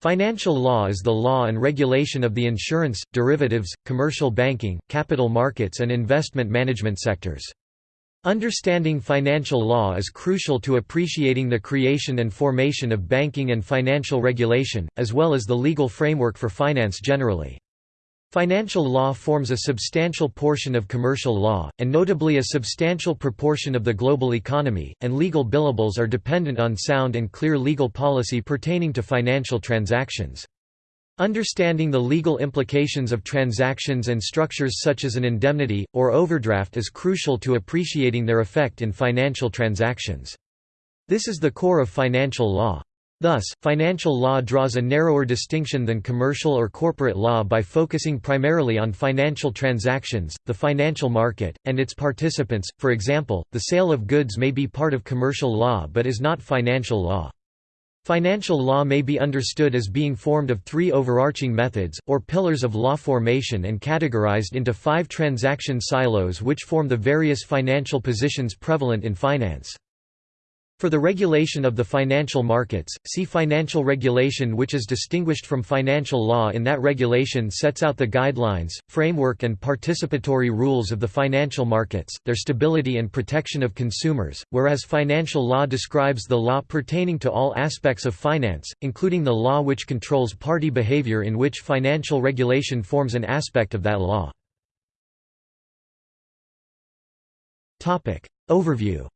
Financial law is the law and regulation of the insurance, derivatives, commercial banking, capital markets and investment management sectors. Understanding financial law is crucial to appreciating the creation and formation of banking and financial regulation, as well as the legal framework for finance generally. Financial law forms a substantial portion of commercial law, and notably a substantial proportion of the global economy, and legal billables are dependent on sound and clear legal policy pertaining to financial transactions. Understanding the legal implications of transactions and structures such as an indemnity, or overdraft is crucial to appreciating their effect in financial transactions. This is the core of financial law. Thus, financial law draws a narrower distinction than commercial or corporate law by focusing primarily on financial transactions, the financial market, and its participants. For example, the sale of goods may be part of commercial law but is not financial law. Financial law may be understood as being formed of three overarching methods, or pillars of law formation and categorized into five transaction silos which form the various financial positions prevalent in finance. For the regulation of the financial markets, see financial regulation which is distinguished from financial law in that regulation sets out the guidelines, framework and participatory rules of the financial markets, their stability and protection of consumers, whereas financial law describes the law pertaining to all aspects of finance, including the law which controls party behavior in which financial regulation forms an aspect of that law. Overview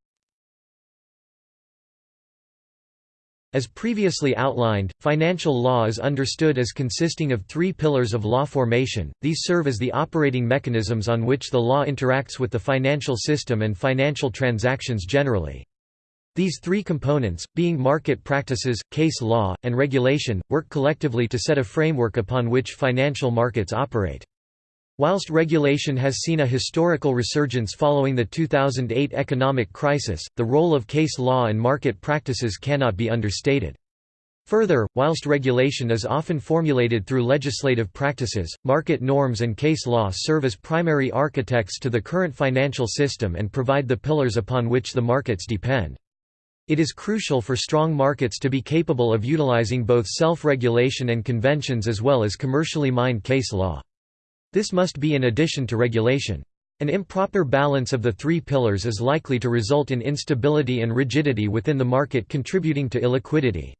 As previously outlined, financial law is understood as consisting of three pillars of law formation, these serve as the operating mechanisms on which the law interacts with the financial system and financial transactions generally. These three components, being market practices, case law, and regulation, work collectively to set a framework upon which financial markets operate. Whilst regulation has seen a historical resurgence following the 2008 economic crisis, the role of case law and market practices cannot be understated. Further, whilst regulation is often formulated through legislative practices, market norms and case law serve as primary architects to the current financial system and provide the pillars upon which the markets depend. It is crucial for strong markets to be capable of utilizing both self-regulation and conventions as well as commercially mined case law. This must be in addition to regulation. An improper balance of the three pillars is likely to result in instability and rigidity within the market contributing to illiquidity.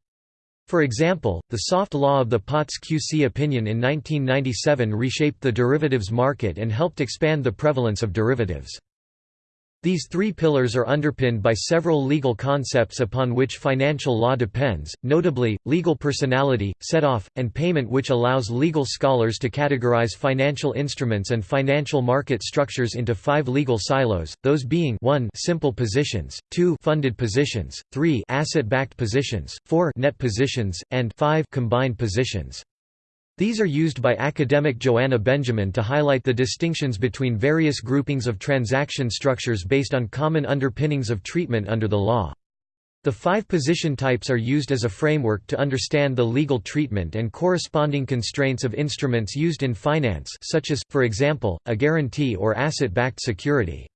For example, the soft law of the Potts QC opinion in 1997 reshaped the derivatives market and helped expand the prevalence of derivatives. These three pillars are underpinned by several legal concepts upon which financial law depends, notably, legal personality, set-off, and payment which allows legal scholars to categorize financial instruments and financial market structures into five legal silos, those being 1 simple positions, 2 funded positions, 3 asset-backed positions, 4 net positions, and 5 combined positions. These are used by academic Joanna Benjamin to highlight the distinctions between various groupings of transaction structures based on common underpinnings of treatment under the law. The five position types are used as a framework to understand the legal treatment and corresponding constraints of instruments used in finance such as, for example, a guarantee or asset-backed security.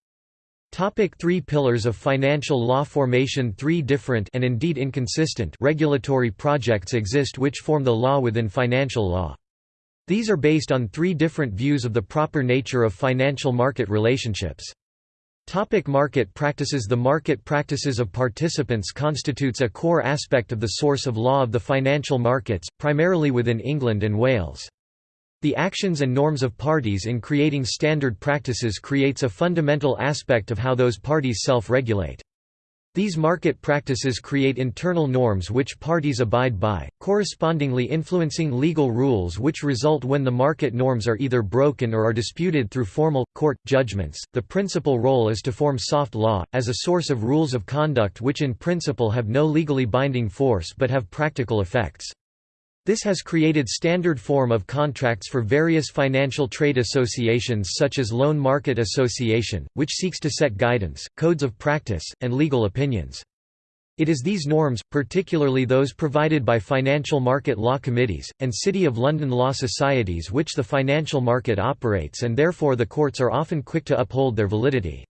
Topic three pillars of financial law formation Three different and indeed inconsistent regulatory projects exist which form the law within financial law. These are based on three different views of the proper nature of financial market relationships. Topic market practices The market practices of participants constitutes a core aspect of the source of law of the financial markets, primarily within England and Wales. The actions and norms of parties in creating standard practices creates a fundamental aspect of how those parties self-regulate. These market practices create internal norms which parties abide by, correspondingly influencing legal rules which result when the market norms are either broken or are disputed through formal, court, judgments. The principal role is to form soft law, as a source of rules of conduct which in principle have no legally binding force but have practical effects. This has created standard form of contracts for various financial trade associations such as Loan Market Association, which seeks to set guidance, codes of practice, and legal opinions. It is these norms, particularly those provided by financial market law committees, and City of London law societies which the financial market operates and therefore the courts are often quick to uphold their validity.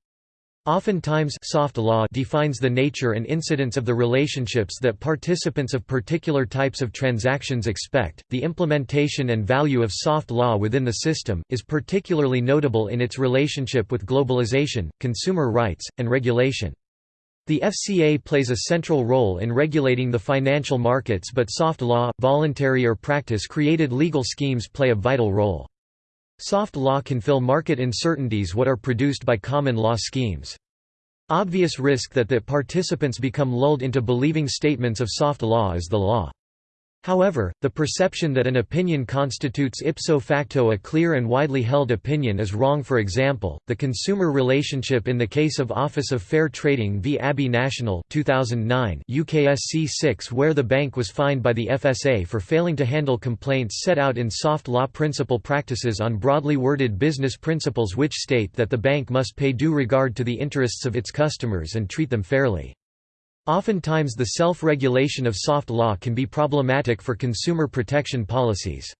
Oftentimes soft law defines the nature and incidence of the relationships that participants of particular types of transactions expect. The implementation and value of soft law within the system is particularly notable in its relationship with globalization, consumer rights, and regulation. The FCA plays a central role in regulating the financial markets but soft law, voluntary or practice-created legal schemes play a vital role. Soft law can fill market uncertainties what are produced by common law schemes. Obvious risk that the participants become lulled into believing statements of soft law is the law. However, the perception that an opinion constitutes ipso facto a clear and widely held opinion is wrong for example, the consumer relationship in the case of Office of Fair Trading v Abbey National 2009 UKSC 6 where the bank was fined by the FSA for failing to handle complaints set out in soft law principle practices on broadly worded business principles which state that the bank must pay due regard to the interests of its customers and treat them fairly. Oftentimes the self-regulation of soft law can be problematic for consumer protection policies.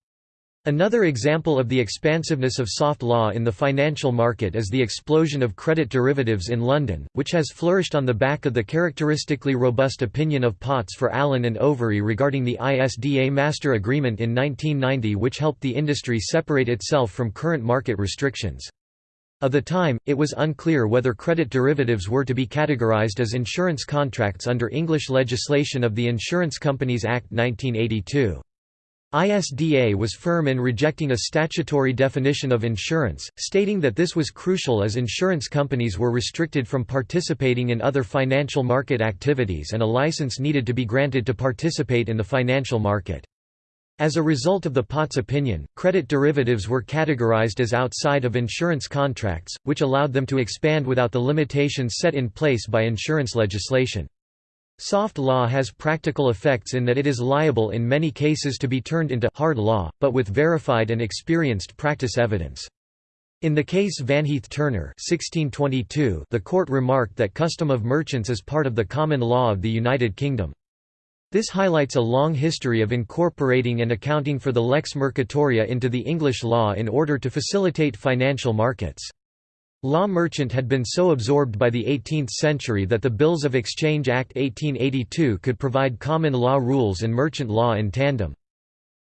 Another example of the expansiveness of soft law in the financial market is the explosion of credit derivatives in London, which has flourished on the back of the characteristically robust opinion of Potts for Allen and Overy regarding the ISDA Master Agreement in 1990 which helped the industry separate itself from current market restrictions. Of the time, it was unclear whether credit derivatives were to be categorized as insurance contracts under English legislation of the Insurance Companies Act 1982. ISDA was firm in rejecting a statutory definition of insurance, stating that this was crucial as insurance companies were restricted from participating in other financial market activities and a license needed to be granted to participate in the financial market. As a result of the Potts opinion, credit derivatives were categorized as outside of insurance contracts, which allowed them to expand without the limitations set in place by insurance legislation. Soft law has practical effects in that it is liable in many cases to be turned into hard law, but with verified and experienced practice evidence. In the case Van Vanheath Turner 1622, the court remarked that custom of merchants is part of the common law of the United Kingdom. This highlights a long history of incorporating and accounting for the lex mercatoria into the English law in order to facilitate financial markets. Law merchant had been so absorbed by the 18th century that the Bills of Exchange Act 1882 could provide common law rules and merchant law in tandem.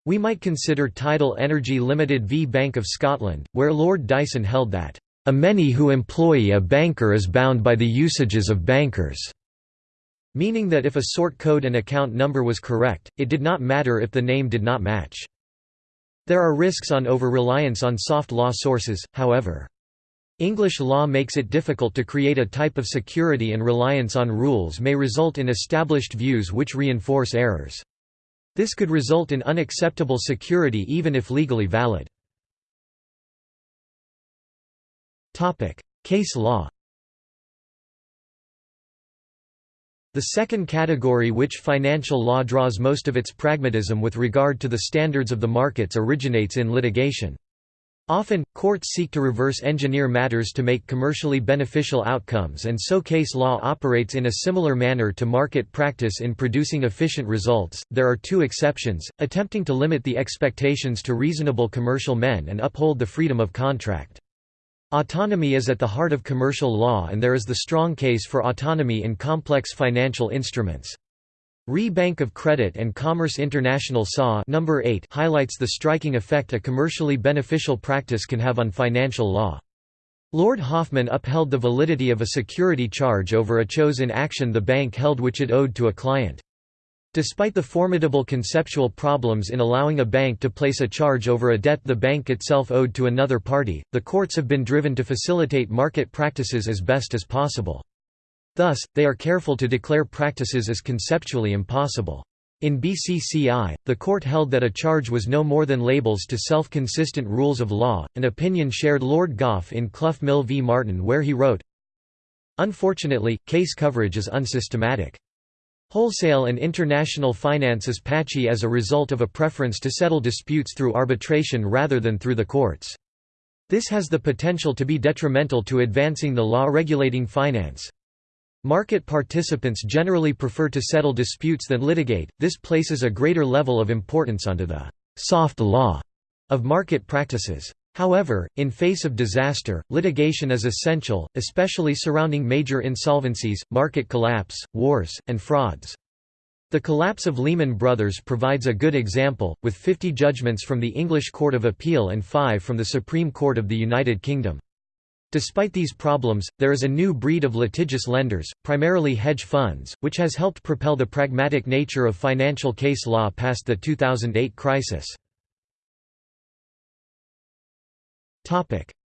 We might consider Tidal Energy Limited v Bank of Scotland, where Lord Dyson held that, "...a many who employ a banker is bound by the usages of bankers." Meaning that if a sort code and account number was correct, it did not matter if the name did not match. There are risks on over-reliance on soft law sources, however. English law makes it difficult to create a type of security and reliance on rules may result in established views which reinforce errors. This could result in unacceptable security even if legally valid. Case law The second category which financial law draws most of its pragmatism with regard to the standards of the markets originates in litigation. Often, courts seek to reverse engineer matters to make commercially beneficial outcomes and so case law operates in a similar manner to market practice in producing efficient results. There are two exceptions, attempting to limit the expectations to reasonable commercial men and uphold the freedom of contract. Autonomy is at the heart of commercial law and there is the strong case for autonomy in complex financial instruments. Re Bank of Credit and Commerce International SAW number 8 highlights the striking effect a commercially beneficial practice can have on financial law. Lord Hoffmann upheld the validity of a security charge over a chose in action the bank held which it owed to a client. Despite the formidable conceptual problems in allowing a bank to place a charge over a debt the bank itself owed to another party, the courts have been driven to facilitate market practices as best as possible. Thus, they are careful to declare practices as conceptually impossible. In BCCI, the court held that a charge was no more than labels to self-consistent rules of law, an opinion shared Lord Goff in Clough Mill v Martin where he wrote, Unfortunately, case coverage is unsystematic. Wholesale and international finance is patchy as a result of a preference to settle disputes through arbitration rather than through the courts. This has the potential to be detrimental to advancing the law regulating finance. Market participants generally prefer to settle disputes than litigate, this places a greater level of importance onto the «soft law» of market practices. However, in face of disaster, litigation is essential, especially surrounding major insolvencies, market collapse, wars, and frauds. The collapse of Lehman Brothers provides a good example, with 50 judgments from the English Court of Appeal and 5 from the Supreme Court of the United Kingdom. Despite these problems, there is a new breed of litigious lenders, primarily hedge funds, which has helped propel the pragmatic nature of financial case law past the 2008 crisis.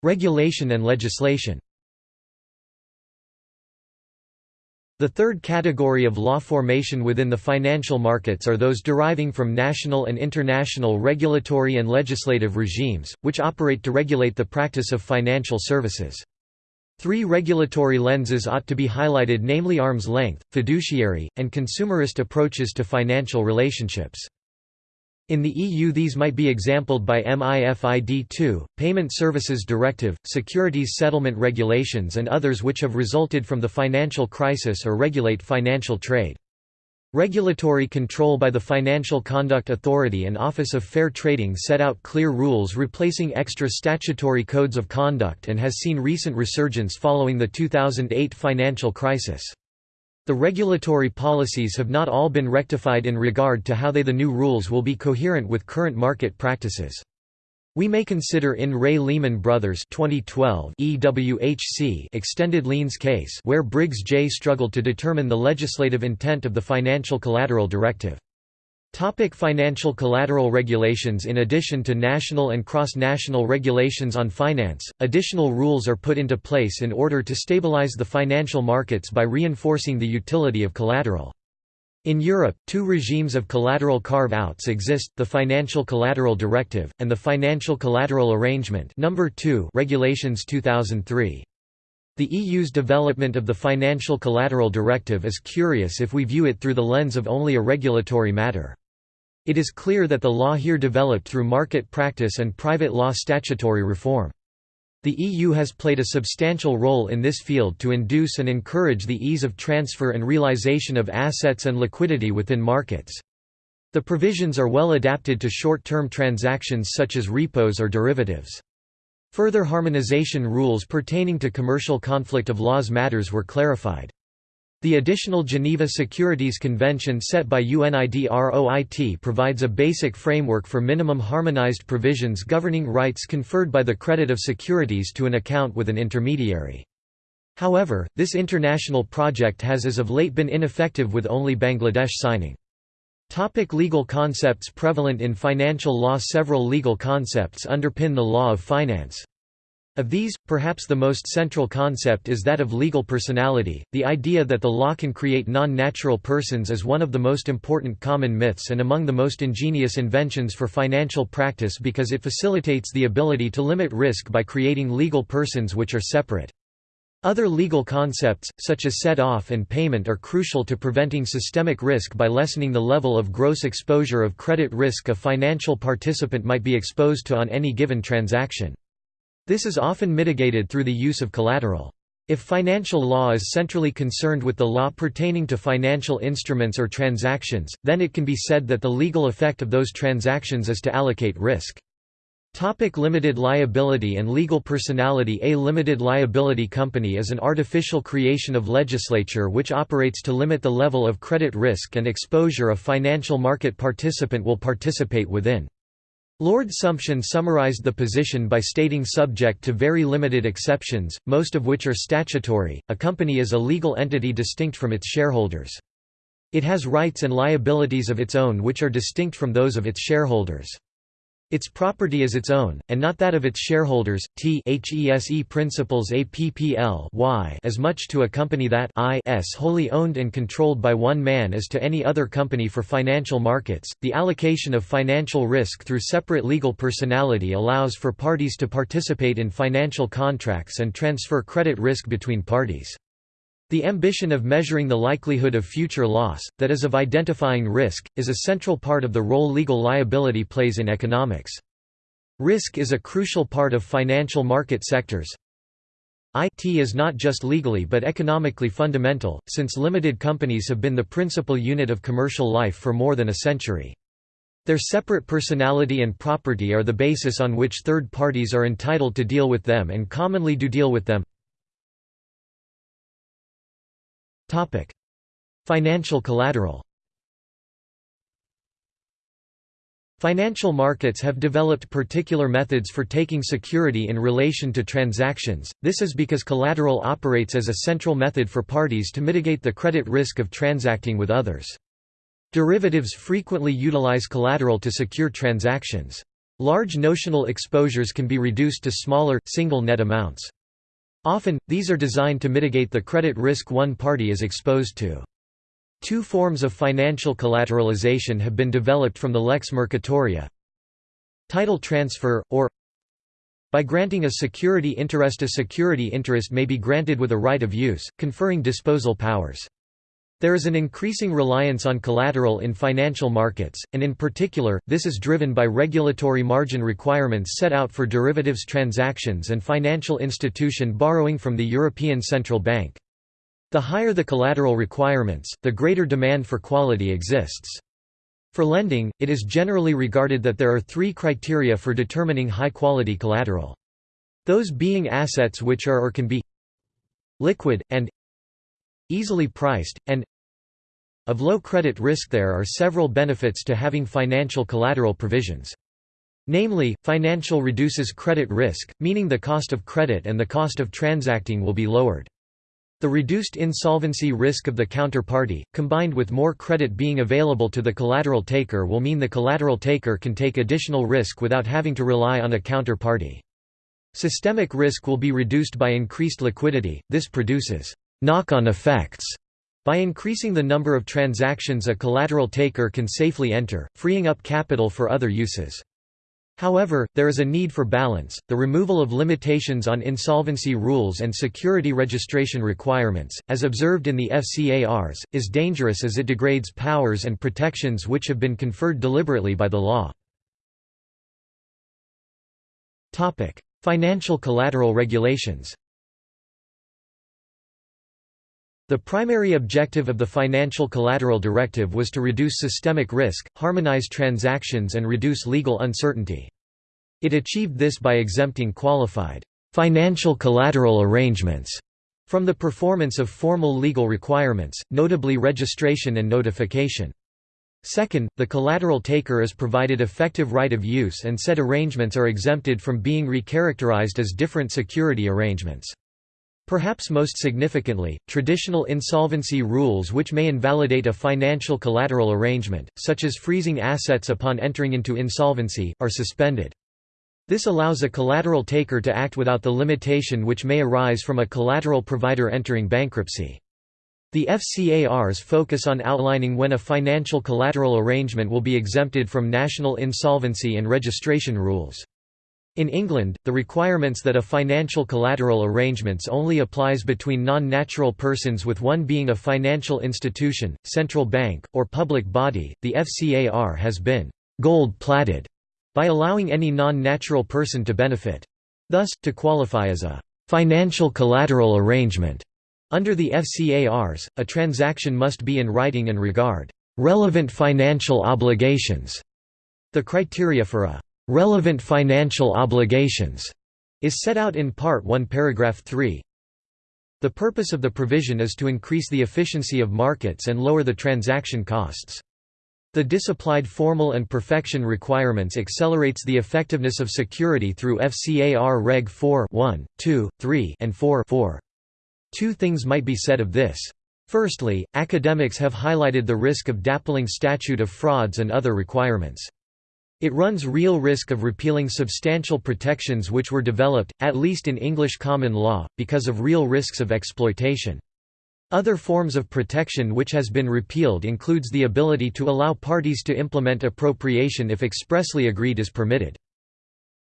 Regulation and legislation The third category of law formation within the financial markets are those deriving from national and international regulatory and legislative regimes, which operate to regulate the practice of financial services. Three regulatory lenses ought to be highlighted namely arm's length, fiduciary, and consumerist approaches to financial relationships. In the EU these might be exampled by MIFID II, Payment Services Directive, Securities Settlement Regulations and others which have resulted from the financial crisis or regulate financial trade. Regulatory control by the Financial Conduct Authority and Office of Fair Trading set out clear rules replacing extra statutory codes of conduct and has seen recent resurgence following the 2008 financial crisis. The regulatory policies have not all been rectified in regard to how they the new rules will be coherent with current market practices. We may consider in Re Lehman Brothers 2012 EWHC extended liens case where Briggs J struggled to determine the legislative intent of the Financial Collateral Directive. Topic financial collateral regulations In addition to national and cross-national regulations on finance, additional rules are put into place in order to stabilize the financial markets by reinforcing the utility of collateral. In Europe, two regimes of collateral carve-outs exist, the Financial Collateral Directive, and the Financial Collateral Arrangement number 2 Regulations 2003. The EU's development of the Financial Collateral Directive is curious if we view it through the lens of only a regulatory matter. It is clear that the law here developed through market practice and private law statutory reform. The EU has played a substantial role in this field to induce and encourage the ease of transfer and realization of assets and liquidity within markets. The provisions are well adapted to short-term transactions such as repos or derivatives. Further harmonization rules pertaining to commercial conflict of laws matters were clarified. The additional Geneva Securities Convention set by UNIDROIT provides a basic framework for minimum harmonized provisions governing rights conferred by the credit of securities to an account with an intermediary. However, this international project has as of late been ineffective with only Bangladesh signing. Topic legal concepts prevalent in financial law Several legal concepts underpin the law of finance. Of these, perhaps the most central concept is that of legal personality. The idea that the law can create non natural persons is one of the most important common myths and among the most ingenious inventions for financial practice because it facilitates the ability to limit risk by creating legal persons which are separate. Other legal concepts, such as set-off and payment are crucial to preventing systemic risk by lessening the level of gross exposure of credit risk a financial participant might be exposed to on any given transaction. This is often mitigated through the use of collateral. If financial law is centrally concerned with the law pertaining to financial instruments or transactions, then it can be said that the legal effect of those transactions is to allocate risk. Topic limited liability and legal personality A limited liability company is an artificial creation of legislature which operates to limit the level of credit risk and exposure a financial market participant will participate within. Lord Sumption summarized the position by stating subject to very limited exceptions, most of which are statutory, a company is a legal entity distinct from its shareholders. It has rights and liabilities of its own which are distinct from those of its shareholders. Its property is its own, and not that of its shareholders. T HESE principles APPL y as much to a company that I s wholly owned and controlled by one man as to any other company for financial markets. The allocation of financial risk through separate legal personality allows for parties to participate in financial contracts and transfer credit risk between parties. The ambition of measuring the likelihood of future loss, that is of identifying risk, is a central part of the role legal liability plays in economics. Risk is a crucial part of financial market sectors. IT is not just legally but economically fundamental, since limited companies have been the principal unit of commercial life for more than a century. Their separate personality and property are the basis on which third parties are entitled to deal with them and commonly do deal with them. Financial collateral Financial markets have developed particular methods for taking security in relation to transactions, this is because collateral operates as a central method for parties to mitigate the credit risk of transacting with others. Derivatives frequently utilize collateral to secure transactions. Large notional exposures can be reduced to smaller, single net amounts. Often, these are designed to mitigate the credit risk one party is exposed to. Two forms of financial collateralization have been developed from the lex mercatoria. Title transfer, or by granting a security interest A security interest may be granted with a right of use, conferring disposal powers. There is an increasing reliance on collateral in financial markets, and in particular, this is driven by regulatory margin requirements set out for derivatives transactions and financial institution borrowing from the European Central Bank. The higher the collateral requirements, the greater demand for quality exists. For lending, it is generally regarded that there are three criteria for determining high-quality collateral. Those being assets which are or can be liquid, and easily priced, and of low credit risk there are several benefits to having financial collateral provisions. Namely, financial reduces credit risk, meaning the cost of credit and the cost of transacting will be lowered. The reduced insolvency risk of the counterparty, combined with more credit being available to the collateral taker will mean the collateral taker can take additional risk without having to rely on a counterparty. Systemic risk will be reduced by increased liquidity, this produces knock-on effects by increasing the number of transactions a collateral taker can safely enter, freeing up capital for other uses. However, there is a need for balance. The removal of limitations on insolvency rules and security registration requirements, as observed in the FCARs, is dangerous as it degrades powers and protections which have been conferred deliberately by the law. Topic: Financial collateral regulations. The primary objective of the Financial Collateral Directive was to reduce systemic risk, harmonize transactions and reduce legal uncertainty. It achieved this by exempting qualified financial collateral arrangements from the performance of formal legal requirements, notably registration and notification. Second, the collateral taker is provided effective right of use and said arrangements are exempted from being recharacterized as different security arrangements. Perhaps most significantly, traditional insolvency rules which may invalidate a financial collateral arrangement, such as freezing assets upon entering into insolvency, are suspended. This allows a collateral taker to act without the limitation which may arise from a collateral provider entering bankruptcy. The FCARs focus on outlining when a financial collateral arrangement will be exempted from national insolvency and registration rules. In England, the requirements that a financial collateral arrangements only applies between non-natural persons with one being a financial institution, central bank, or public body, the FCAR has been «gold-plated» by allowing any non-natural person to benefit. Thus, to qualify as a «financial collateral arrangement» under the FCARs, a transaction must be in writing and regard «relevant financial obligations». The criteria for a relevant financial obligations is set out in Part 1 paragraph 3. The purpose of the provision is to increase the efficiency of markets and lower the transaction costs. The disapplied formal and perfection requirements accelerates the effectiveness of security through FCAR Reg 4 1, 2, 3 and 4 4. Two things might be said of this. Firstly, academics have highlighted the risk of dappling statute of frauds and other requirements. It runs real risk of repealing substantial protections which were developed, at least in English common law, because of real risks of exploitation. Other forms of protection which has been repealed includes the ability to allow parties to implement appropriation if expressly agreed is permitted.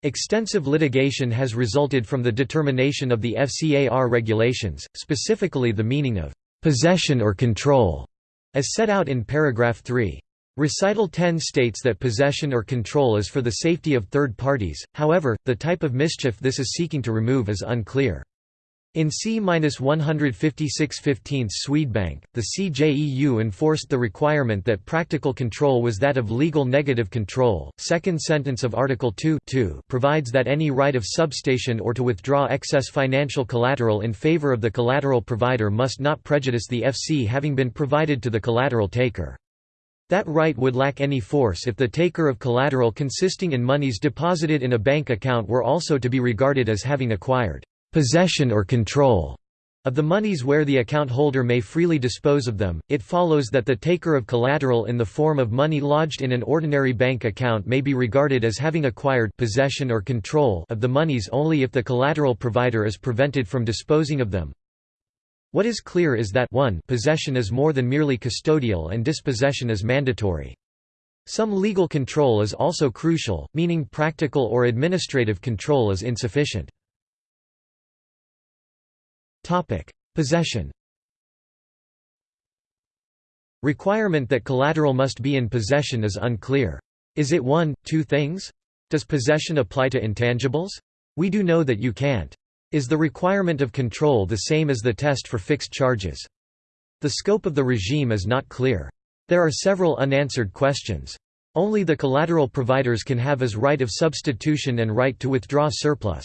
Extensive litigation has resulted from the determination of the FCAR regulations, specifically the meaning of «possession or control», as set out in paragraph 3. Recital 10 states that possession or control is for the safety of third parties, however, the type of mischief this is seeking to remove is unclear. In C-156-15 Swedbank, the CJEU enforced the requirement that practical control was that of legal negative control. Second sentence of Article 2 provides that any right of substation or to withdraw excess financial collateral in favor of the collateral provider must not prejudice the FC having been provided to the collateral taker. That right would lack any force if the taker of collateral consisting in monies deposited in a bank account were also to be regarded as having acquired possession or control of the monies where the account holder may freely dispose of them, it follows that the taker of collateral in the form of money lodged in an ordinary bank account may be regarded as having acquired possession or control of the monies only if the collateral provider is prevented from disposing of them. What is clear is that 1 possession is more than merely custodial and dispossession is mandatory. Some legal control is also crucial, meaning practical or administrative control is insufficient. Possession. Requirement that collateral must be in possession is unclear. Is it one, two things? Does possession apply to intangibles? We do know that you can't. Is the requirement of control the same as the test for fixed charges? The scope of the regime is not clear. There are several unanswered questions. Only the collateral providers can have as right of substitution and right to withdraw surplus.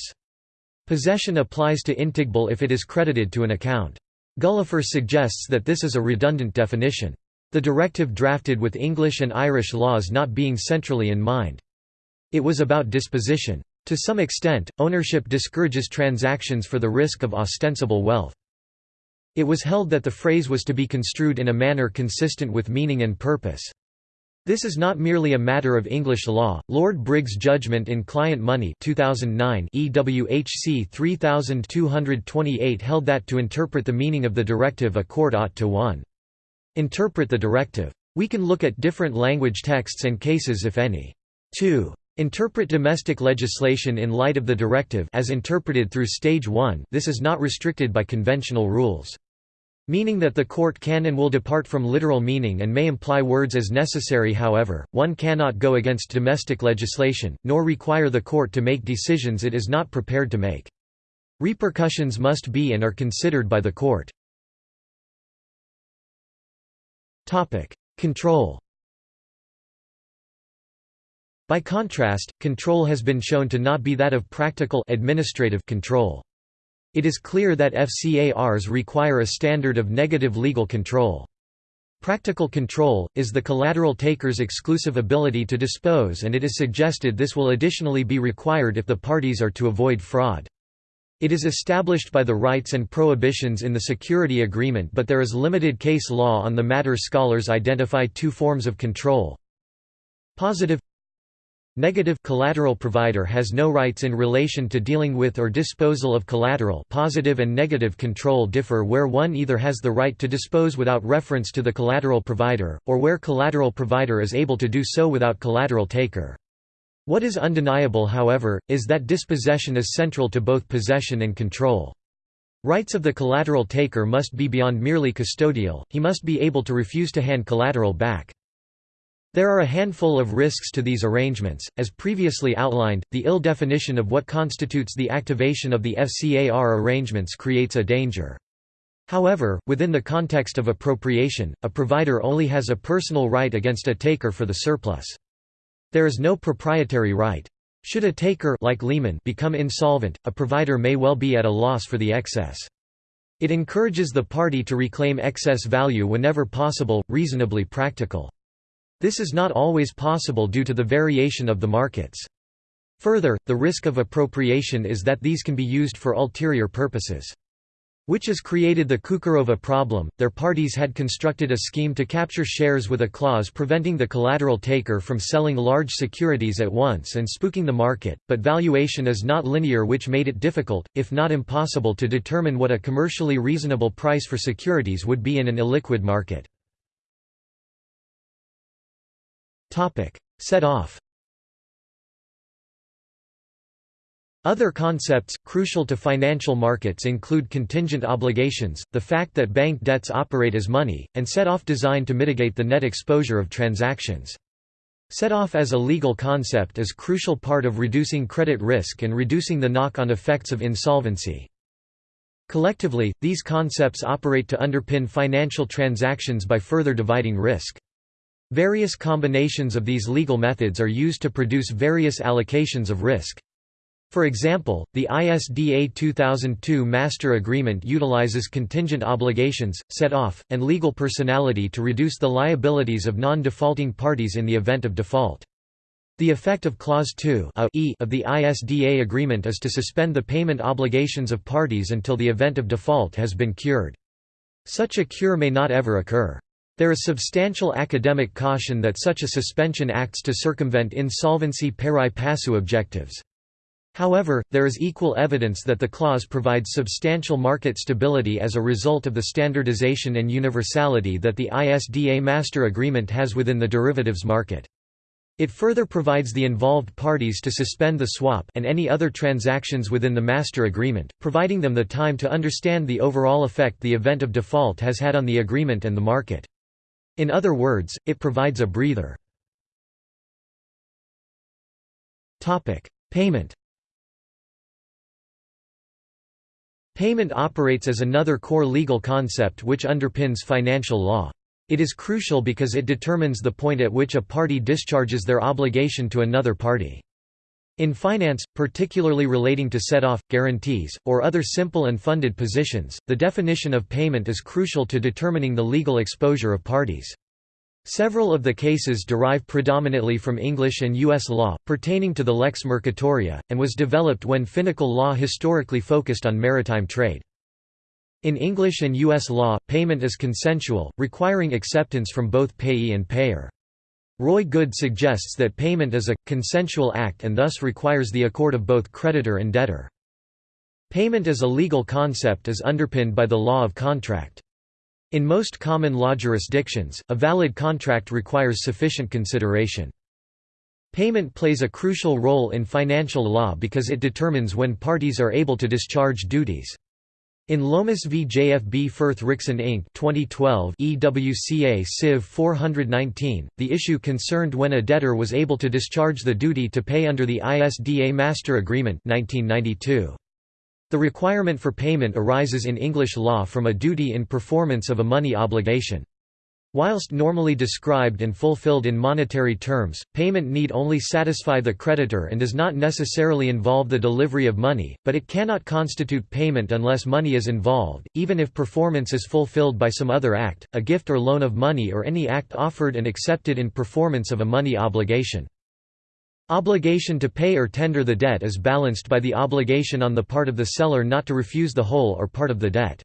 Possession applies to intigbal if it is credited to an account. Gullifer suggests that this is a redundant definition. The directive drafted with English and Irish laws not being centrally in mind. It was about disposition. To some extent, ownership discourages transactions for the risk of ostensible wealth. It was held that the phrase was to be construed in a manner consistent with meaning and purpose. This is not merely a matter of English law. Lord Briggs' judgment in Client Money 2009 EWHC 3228 held that to interpret the meaning of the directive a court ought to 1. Interpret the directive. We can look at different language texts and cases if any. 2. Interpret domestic legislation in light of the directive as interpreted through stage 1 this is not restricted by conventional rules. Meaning that the court can and will depart from literal meaning and may imply words as necessary however, one cannot go against domestic legislation, nor require the court to make decisions it is not prepared to make. Repercussions must be and are considered by the court. Control By contrast, control has been shown to not be that of practical administrative control. It is clear that FCARs require a standard of negative legal control. Practical control, is the collateral taker's exclusive ability to dispose and it is suggested this will additionally be required if the parties are to avoid fraud. It is established by the rights and prohibitions in the security agreement but there is limited case law on the matter scholars identify two forms of control. Positive Negative collateral provider has no rights in relation to dealing with or disposal of collateral positive and negative control differ where one either has the right to dispose without reference to the collateral provider, or where collateral provider is able to do so without collateral taker. What is undeniable however, is that dispossession is central to both possession and control. Rights of the collateral taker must be beyond merely custodial, he must be able to refuse to hand collateral back. There are a handful of risks to these arrangements, as previously outlined, the ill definition of what constitutes the activation of the FCAR arrangements creates a danger. However, within the context of appropriation, a provider only has a personal right against a taker for the surplus. There is no proprietary right. Should a taker like Lehman become insolvent, a provider may well be at a loss for the excess. It encourages the party to reclaim excess value whenever possible, reasonably practical. This is not always possible due to the variation of the markets. Further, the risk of appropriation is that these can be used for ulterior purposes. Which has created the Cukurova problem. Their parties had constructed a scheme to capture shares with a clause preventing the collateral taker from selling large securities at once and spooking the market, but valuation is not linear, which made it difficult, if not impossible, to determine what a commercially reasonable price for securities would be in an illiquid market. Set off Other concepts, crucial to financial markets include contingent obligations, the fact that bank debts operate as money, and set-off designed to mitigate the net exposure of transactions. Set-off as a legal concept is crucial part of reducing credit risk and reducing the knock-on effects of insolvency. Collectively, these concepts operate to underpin financial transactions by further dividing risk. Various combinations of these legal methods are used to produce various allocations of risk. For example, the ISDA 2002 Master Agreement utilizes contingent obligations, set-off, and legal personality to reduce the liabilities of non-defaulting parties in the event of default. The effect of Clause 2 of the ISDA agreement is to suspend the payment obligations of parties until the event of default has been cured. Such a cure may not ever occur. There is substantial academic caution that such a suspension acts to circumvent insolvency pari passu objectives. However, there is equal evidence that the clause provides substantial market stability as a result of the standardization and universality that the ISDA master agreement has within the derivatives market. It further provides the involved parties to suspend the swap and any other transactions within the master agreement, providing them the time to understand the overall effect the event of default has had on the agreement and the market. In other words, it provides a breather. Payment Payment operates as another core legal concept which underpins financial law. It is crucial because it determines the point at which a party discharges their obligation to another party. In finance, particularly relating to set-off, guarantees, or other simple and funded positions, the definition of payment is crucial to determining the legal exposure of parties. Several of the cases derive predominantly from English and U.S. law, pertaining to the lex mercatoria, and was developed when finical law historically focused on maritime trade. In English and U.S. law, payment is consensual, requiring acceptance from both payee and payer. Roy Goode suggests that payment is a, consensual act and thus requires the accord of both creditor and debtor. Payment as a legal concept is underpinned by the law of contract. In most common law jurisdictions, a valid contract requires sufficient consideration. Payment plays a crucial role in financial law because it determines when parties are able to discharge duties. In Lomas v. JFB Firth Rixson Inc. 2012 EWCA Civ 419, the issue concerned when a debtor was able to discharge the duty to pay under the ISDA Master Agreement 1992. The requirement for payment arises in English law from a duty in performance of a money obligation. Whilst normally described and fulfilled in monetary terms, payment need only satisfy the creditor and does not necessarily involve the delivery of money, but it cannot constitute payment unless money is involved, even if performance is fulfilled by some other act, a gift or loan of money or any act offered and accepted in performance of a money obligation. Obligation to pay or tender the debt is balanced by the obligation on the part of the seller not to refuse the whole or part of the debt.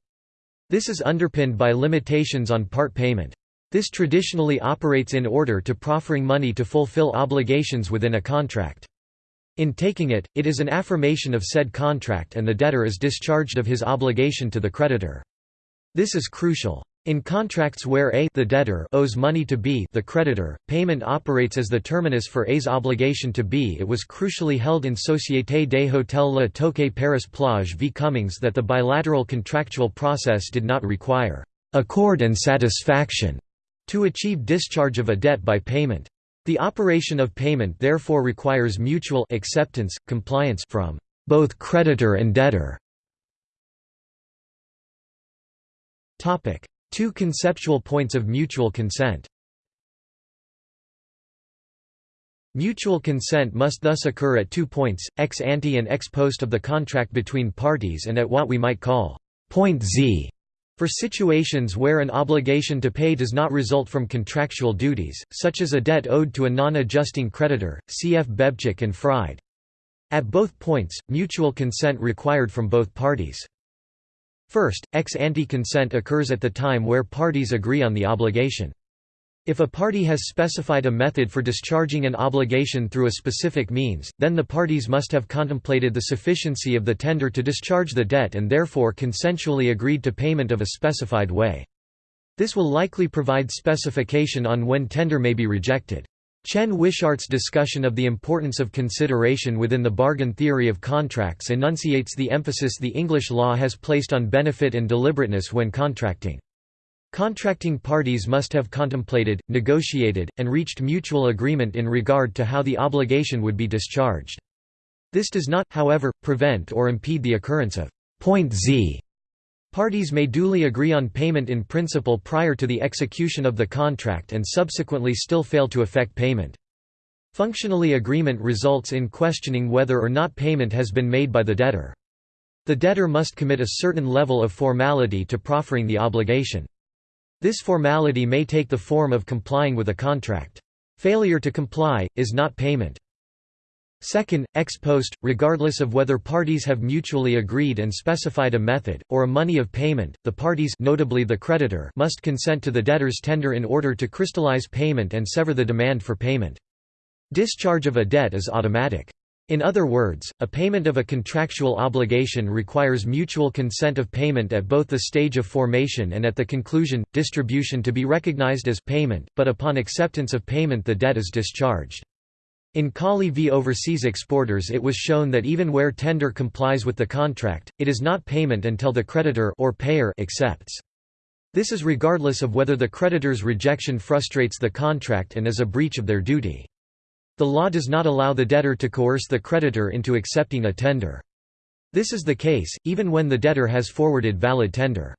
This is underpinned by limitations on part payment. This traditionally operates in order to proffering money to fulfill obligations within a contract. In taking it, it is an affirmation of said contract and the debtor is discharged of his obligation to the creditor. This is crucial. In contracts where A the debtor owes money to B the creditor, payment operates as the terminus for A's obligation to B. It was crucially held in Société des Hôtels Le Touquet Paris Plage v Cummings that the bilateral contractual process did not require accord and satisfaction to achieve discharge of a debt by payment. The operation of payment therefore requires mutual acceptance, compliance from both creditor and debtor. Two conceptual points of mutual consent Mutual consent must thus occur at two points, ex ante and ex post of the contract between parties and at what we might call point Z for situations where an obligation to pay does not result from contractual duties, such as a debt owed to a non-adjusting creditor, cf. Bebchuk and Fried. At both points, mutual consent required from both parties. First, ex ante consent occurs at the time where parties agree on the obligation. If a party has specified a method for discharging an obligation through a specific means, then the parties must have contemplated the sufficiency of the tender to discharge the debt and therefore consensually agreed to payment of a specified way. This will likely provide specification on when tender may be rejected. Chen Wishart's discussion of the importance of consideration within the bargain theory of contracts enunciates the emphasis the English law has placed on benefit and deliberateness when contracting. Contracting parties must have contemplated, negotiated, and reached mutual agreement in regard to how the obligation would be discharged. This does not, however, prevent or impede the occurrence of point Z Parties may duly agree on payment in principle prior to the execution of the contract and subsequently still fail to effect payment. Functionally agreement results in questioning whether or not payment has been made by the debtor. The debtor must commit a certain level of formality to proffering the obligation. This formality may take the form of complying with a contract. Failure to comply, is not payment. Second, ex post, regardless of whether parties have mutually agreed and specified a method, or a money of payment, the parties notably the creditor must consent to the debtor's tender in order to crystallize payment and sever the demand for payment. Discharge of a debt is automatic. In other words, a payment of a contractual obligation requires mutual consent of payment at both the stage of formation and at the conclusion, distribution to be recognized as payment, but upon acceptance of payment the debt is discharged. In Kali v Overseas Exporters it was shown that even where tender complies with the contract, it is not payment until the creditor or payer accepts. This is regardless of whether the creditor's rejection frustrates the contract and is a breach of their duty. The law does not allow the debtor to coerce the creditor into accepting a tender. This is the case, even when the debtor has forwarded valid tender.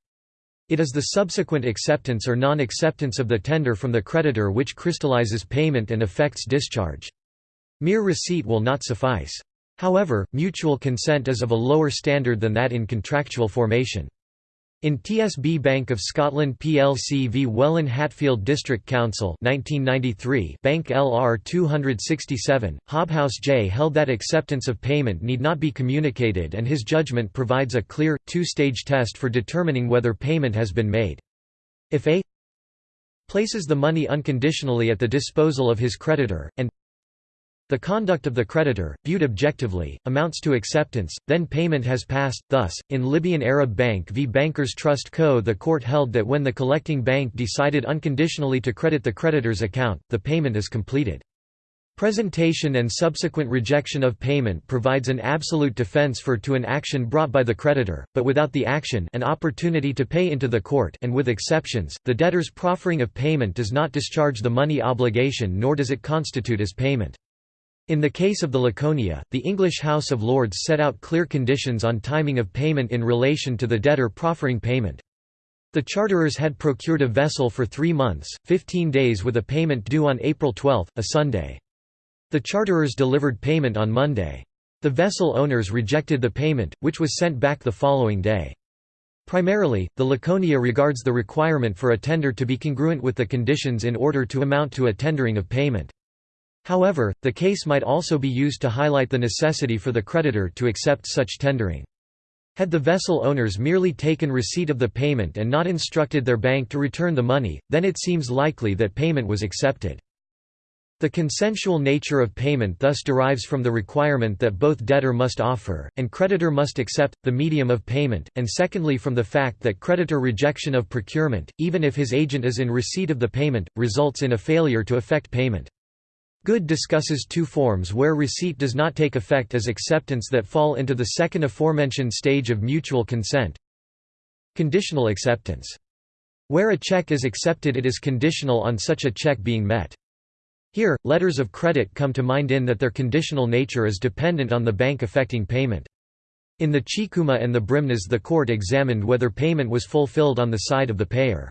It is the subsequent acceptance or non-acceptance of the tender from the creditor which crystallizes payment and affects discharge. Mere receipt will not suffice. However, mutual consent is of a lower standard than that in contractual formation. In TSB Bank of Scotland plc v Welwyn Hatfield District Council 1993 Bank LR 267, Hobhouse J held that acceptance of payment need not be communicated and his judgment provides a clear, two-stage test for determining whether payment has been made. If A places the money unconditionally at the disposal of his creditor, and the conduct of the creditor, viewed objectively, amounts to acceptance, then payment has passed. Thus, in Libyan Arab Bank v Bankers Trust Co. the court held that when the collecting bank decided unconditionally to credit the creditor's account, the payment is completed. Presentation and subsequent rejection of payment provides an absolute defense for to an action brought by the creditor, but without the action an opportunity to pay into the court and with exceptions, the debtor's proffering of payment does not discharge the money obligation nor does it constitute as payment. In the case of the Laconia, the English House of Lords set out clear conditions on timing of payment in relation to the debtor proffering payment. The charterers had procured a vessel for three months, 15 days with a payment due on April 12, a Sunday. The charterers delivered payment on Monday. The vessel owners rejected the payment, which was sent back the following day. Primarily, the Laconia regards the requirement for a tender to be congruent with the conditions in order to amount to a tendering of payment. However, the case might also be used to highlight the necessity for the creditor to accept such tendering. Had the vessel owners merely taken receipt of the payment and not instructed their bank to return the money, then it seems likely that payment was accepted. The consensual nature of payment thus derives from the requirement that both debtor must offer, and creditor must accept, the medium of payment, and secondly from the fact that creditor rejection of procurement, even if his agent is in receipt of the payment, results in a failure to effect payment. Goode discusses two forms where receipt does not take effect as acceptance that fall into the second aforementioned stage of mutual consent. Conditional acceptance. Where a check is accepted it is conditional on such a check being met. Here, letters of credit come to mind in that their conditional nature is dependent on the bank effecting payment. In the Chikuma and the Brimnes the court examined whether payment was fulfilled on the side of the payer.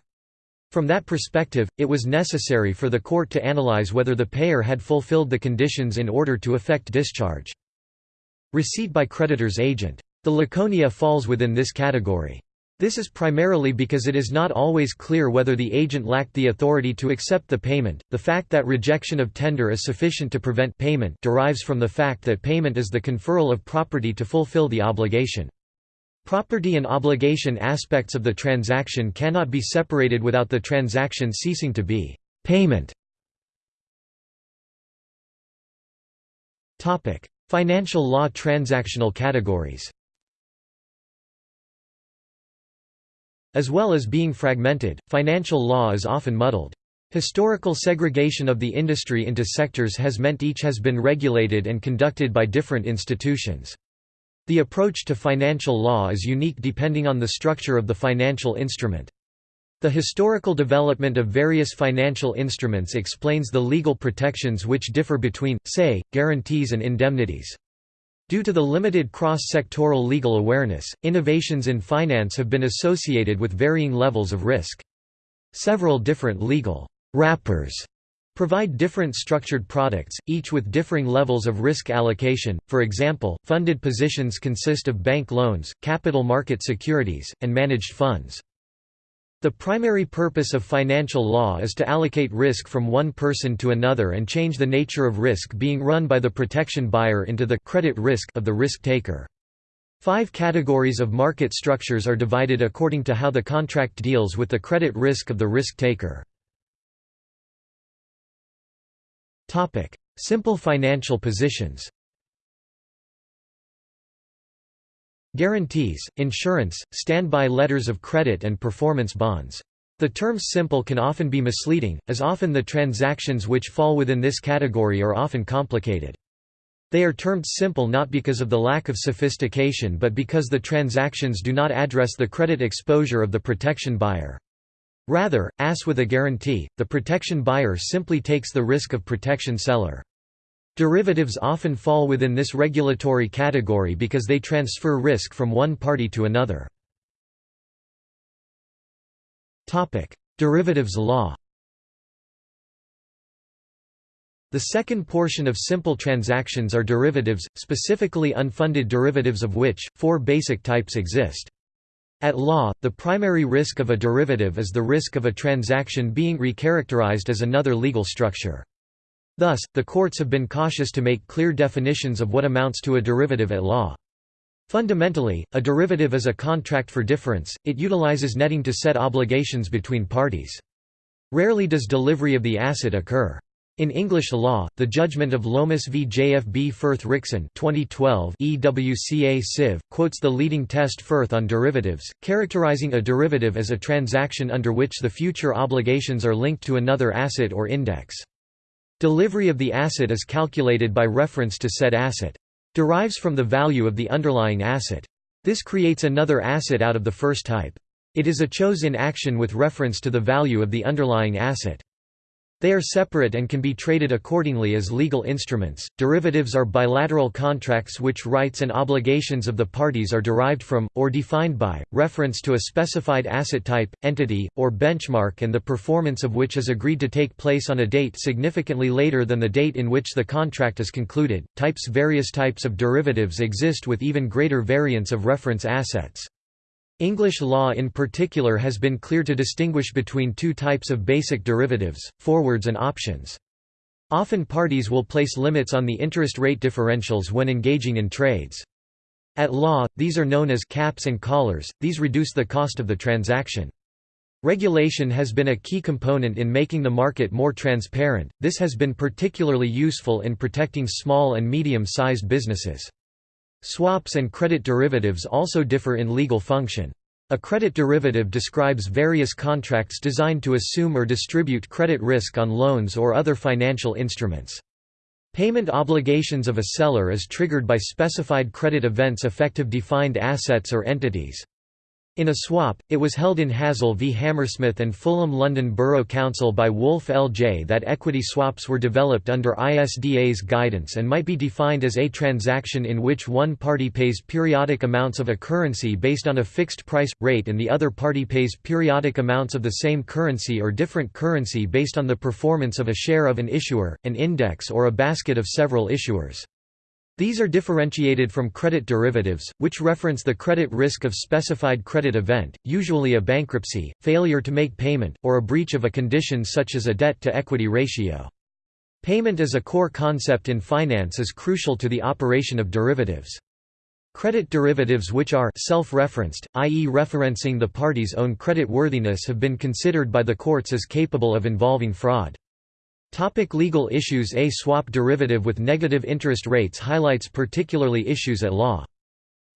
From that perspective, it was necessary for the court to analyze whether the payer had fulfilled the conditions in order to effect discharge. Receipt by creditor's agent. The Laconia falls within this category. This is primarily because it is not always clear whether the agent lacked the authority to accept the payment. The fact that rejection of tender is sufficient to prevent payment derives from the fact that payment is the conferral of property to fulfill the obligation. Property and obligation aspects of the transaction cannot be separated without the transaction ceasing to be payment. Topic: Financial law transactional categories As well as being fragmented, financial law is often muddled. Historical segregation of the industry into sectors has meant each has been regulated and conducted by different institutions. The approach to financial law is unique depending on the structure of the financial instrument. The historical development of various financial instruments explains the legal protections which differ between, say, guarantees and indemnities. Due to the limited cross-sectoral legal awareness, innovations in finance have been associated with varying levels of risk. Several different legal wrappers provide different structured products, each with differing levels of risk allocation. For example, funded positions consist of bank loans, capital market securities, and managed funds. The primary purpose of financial law is to allocate risk from one person to another and change the nature of risk being run by the protection buyer into the credit risk of the risk taker. Five categories of market structures are divided according to how the contract deals with the credit risk of the risk taker. Simple financial positions Guarantees, insurance, standby letters of credit and performance bonds. The term simple can often be misleading, as often the transactions which fall within this category are often complicated. They are termed simple not because of the lack of sophistication but because the transactions do not address the credit exposure of the protection buyer. Rather, as with a guarantee, the protection buyer simply takes the risk of protection seller. Derivatives often fall within this regulatory category because they transfer risk from one party to another. Derivatives law The second portion of simple transactions are derivatives, specifically unfunded derivatives of which, four basic types exist. At law, the primary risk of a derivative is the risk of a transaction being recharacterized as another legal structure. Thus, the courts have been cautious to make clear definitions of what amounts to a derivative at law. Fundamentally, a derivative is a contract for difference, it utilizes netting to set obligations between parties. Rarely does delivery of the asset occur. In English law, the judgment of Lomas v. JFB Firth Rixson 2012 EWCA Civ. quotes the leading test Firth on derivatives, characterizing a derivative as a transaction under which the future obligations are linked to another asset or index. Delivery of the asset is calculated by reference to said asset. Derives from the value of the underlying asset. This creates another asset out of the first type. It is a chose in action with reference to the value of the underlying asset. They are separate and can be traded accordingly as legal instruments. Derivatives are bilateral contracts which rights and obligations of the parties are derived from, or defined by, reference to a specified asset type, entity, or benchmark and the performance of which is agreed to take place on a date significantly later than the date in which the contract is concluded. Types Various types of derivatives exist with even greater variance of reference assets. English law in particular has been clear to distinguish between two types of basic derivatives, forwards and options. Often parties will place limits on the interest rate differentials when engaging in trades. At law, these are known as caps and collars, these reduce the cost of the transaction. Regulation has been a key component in making the market more transparent, this has been particularly useful in protecting small and medium-sized businesses. Swaps and credit derivatives also differ in legal function. A credit derivative describes various contracts designed to assume or distribute credit risk on loans or other financial instruments. Payment obligations of a seller is triggered by specified credit events effective defined assets or entities. In a swap, it was held in Hazell v Hammersmith and Fulham London Borough Council by Woolf L.J. that equity swaps were developed under ISDA's guidance and might be defined as a transaction in which one party pays periodic amounts of a currency based on a fixed price, rate and the other party pays periodic amounts of the same currency or different currency based on the performance of a share of an issuer, an index or a basket of several issuers. These are differentiated from credit derivatives, which reference the credit risk of specified credit event, usually a bankruptcy, failure to make payment, or a breach of a condition such as a debt-to-equity ratio. Payment as a core concept in finance is crucial to the operation of derivatives. Credit derivatives which are self-referenced, i.e. referencing the party's own credit worthiness have been considered by the courts as capable of involving fraud. Topic legal issues A swap derivative with negative interest rates highlights particularly issues at law.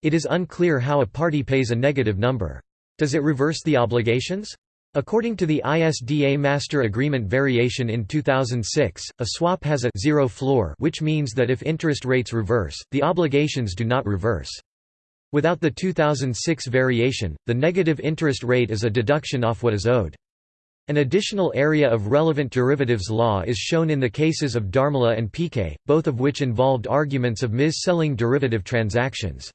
It is unclear how a party pays a negative number. Does it reverse the obligations? According to the ISDA Master Agreement variation in 2006, a swap has a zero floor which means that if interest rates reverse, the obligations do not reverse. Without the 2006 variation, the negative interest rate is a deduction off what is owed. An additional area of relevant derivatives law is shown in the cases of Dharmala and Peekay, both of which involved arguments of mis-selling derivative transactions.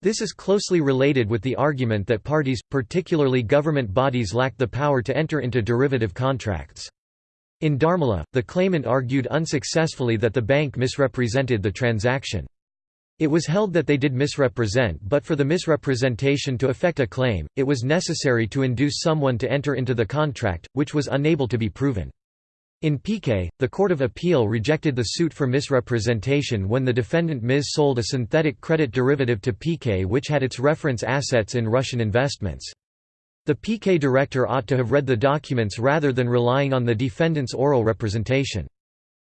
This is closely related with the argument that parties, particularly government bodies lack the power to enter into derivative contracts. In Dharmala, the claimant argued unsuccessfully that the bank misrepresented the transaction. It was held that they did misrepresent but for the misrepresentation to effect a claim, it was necessary to induce someone to enter into the contract, which was unable to be proven. In Peekay, the Court of Appeal rejected the suit for misrepresentation when the defendant Ms. sold a synthetic credit derivative to Peekay which had its reference assets in Russian investments. The Peekay director ought to have read the documents rather than relying on the defendant's oral representation.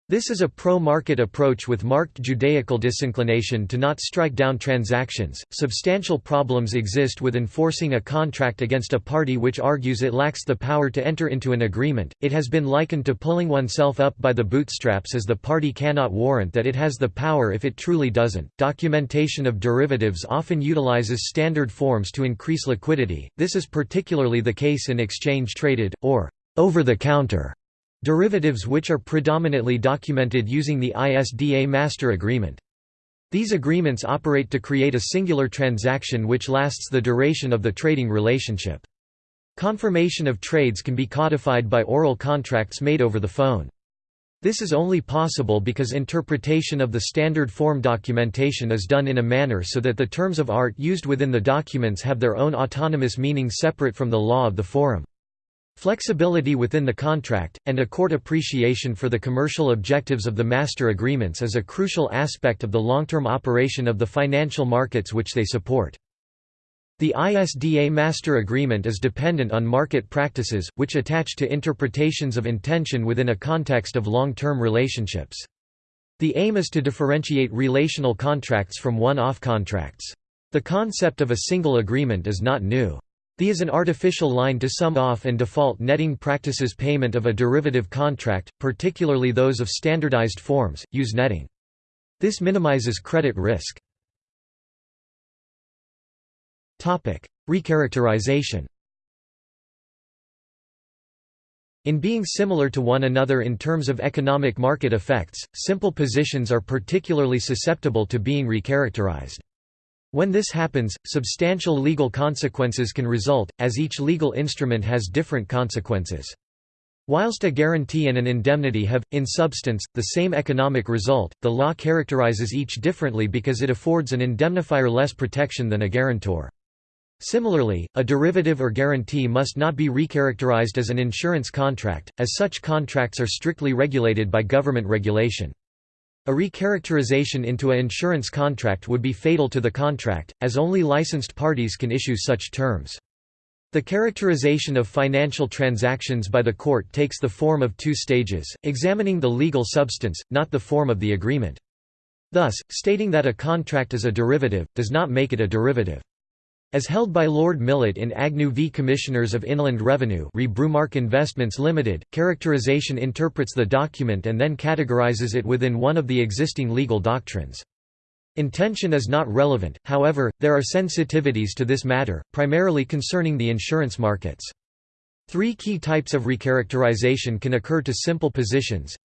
This is a pro-market approach with marked Judaical disinclination to not strike down transactions. Substantial problems exist with enforcing a contract against a party which argues it lacks the power to enter into an agreement. It has been likened to pulling oneself up by the bootstraps as the party cannot warrant that it has the power if it truly doesn't. Documentation of derivatives often utilizes standard forms to increase liquidity. This is particularly the case in exchange traded or over the counter Derivatives which are predominantly documented using the ISDA Master Agreement. These agreements operate to create a singular transaction which lasts the duration of the trading relationship. Confirmation of trades can be codified by oral contracts made over the phone. This is only possible because interpretation of the standard form documentation is done in a manner so that the terms of art used within the documents have their own autonomous meaning separate from the law of the forum. Flexibility within the contract, and a court appreciation for the commercial objectives of the master agreements is a crucial aspect of the long-term operation of the financial markets which they support. The ISDA Master Agreement is dependent on market practices, which attach to interpretations of intention within a context of long-term relationships. The aim is to differentiate relational contracts from one-off contracts. The concept of a single agreement is not new. The is an artificial line to sum off and default netting practices payment of a derivative contract, particularly those of standardized forms, use netting. This minimizes credit risk. Recharacterization In being similar to one another in terms of economic market effects, simple positions are particularly susceptible to being recharacterized. When this happens, substantial legal consequences can result, as each legal instrument has different consequences. Whilst a guarantee and an indemnity have, in substance, the same economic result, the law characterizes each differently because it affords an indemnifier less protection than a guarantor. Similarly, a derivative or guarantee must not be recharacterized as an insurance contract, as such contracts are strictly regulated by government regulation. A recharacterization into a insurance contract would be fatal to the contract, as only licensed parties can issue such terms. The characterization of financial transactions by the court takes the form of two stages, examining the legal substance, not the form of the agreement. Thus, stating that a contract is a derivative, does not make it a derivative. As held by Lord Millett in Agnew v Commissioners of Inland Revenue re Brumark Investments Limited, characterization interprets the document and then categorizes it within one of the existing legal doctrines. Intention is not relevant, however, there are sensitivities to this matter, primarily concerning the insurance markets. Three key types of recharacterization can occur to simple positions.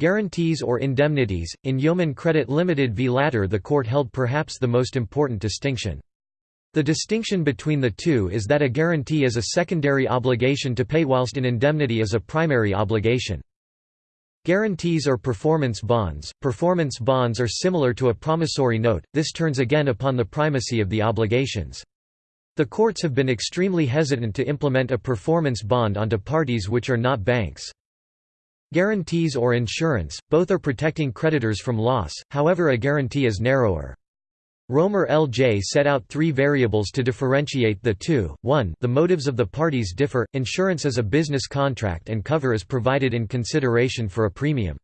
Guarantees or indemnities. In Yeoman Credit Limited v Latter the court held perhaps the most important distinction. The distinction between the two is that a guarantee is a secondary obligation to pay whilst an indemnity is a primary obligation. Guarantees or performance bonds. Performance bonds are similar to a promissory note, this turns again upon the primacy of the obligations. The courts have been extremely hesitant to implement a performance bond onto parties which are not banks. Guarantees or insurance, both are protecting creditors from loss, however a guarantee is narrower. Romer L.J. set out three variables to differentiate the two. 1 The motives of the parties differ, insurance is a business contract and cover is provided in consideration for a premium.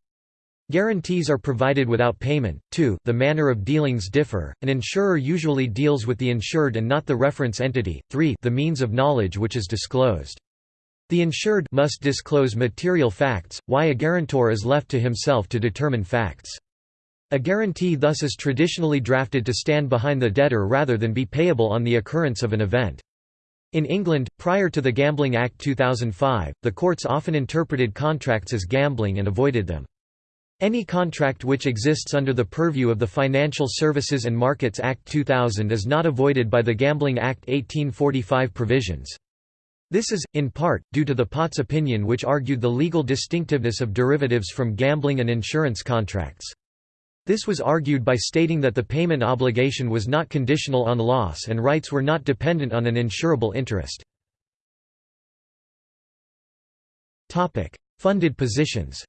Guarantees are provided without payment. 2 The manner of dealings differ, an insurer usually deals with the insured and not the reference entity. 3 The means of knowledge which is disclosed. The insured must disclose material facts, why a guarantor is left to himself to determine facts. A guarantee thus is traditionally drafted to stand behind the debtor rather than be payable on the occurrence of an event. In England, prior to the Gambling Act 2005, the courts often interpreted contracts as gambling and avoided them. Any contract which exists under the purview of the Financial Services and Markets Act 2000 is not avoided by the Gambling Act 1845 provisions. This is, in part, due to the Potts opinion which argued the legal distinctiveness of derivatives from gambling and insurance contracts. This was argued by stating that the payment obligation was not conditional on loss and rights were not dependent on an insurable interest. Funded positions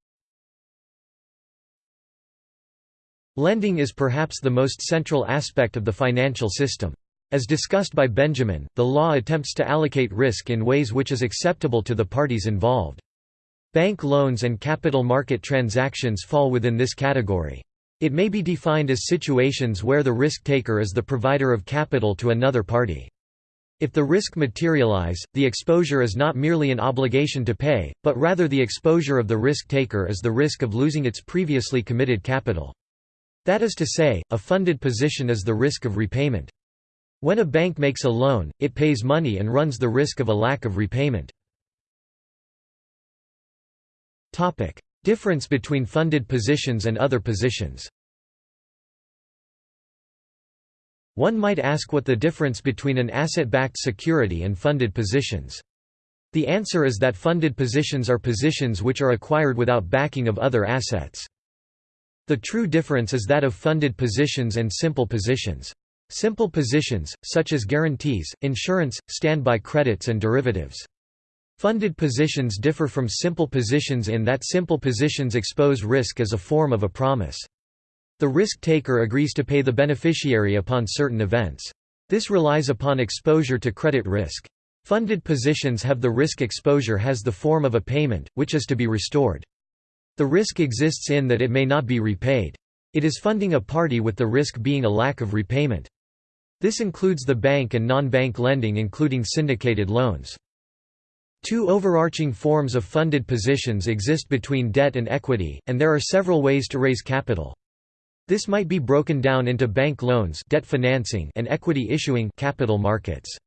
Lending is perhaps the most central aspect of the financial system. As discussed by Benjamin, the law attempts to allocate risk in ways which is acceptable to the parties involved. Bank loans and capital market transactions fall within this category. It may be defined as situations where the risk-taker is the provider of capital to another party. If the risk materialize, the exposure is not merely an obligation to pay, but rather the exposure of the risk-taker is the risk of losing its previously committed capital. That is to say, a funded position is the risk of repayment. When a bank makes a loan, it pays money and runs the risk of a lack of repayment. Difference between funded positions and other positions One might ask what the difference between an asset-backed security and funded positions. The answer is that funded positions are positions which are acquired without backing of other assets. The true difference is that of funded positions and simple positions. Simple positions, such as guarantees, insurance, standby credits and derivatives. Funded positions differ from simple positions in that simple positions expose risk as a form of a promise. The risk-taker agrees to pay the beneficiary upon certain events. This relies upon exposure to credit risk. Funded positions have the risk exposure has the form of a payment, which is to be restored. The risk exists in that it may not be repaid. It is funding a party with the risk being a lack of repayment. This includes the bank and non-bank lending including syndicated loans. Two overarching forms of funded positions exist between debt and equity, and there are several ways to raise capital. This might be broken down into bank loans debt financing and equity issuing capital markets.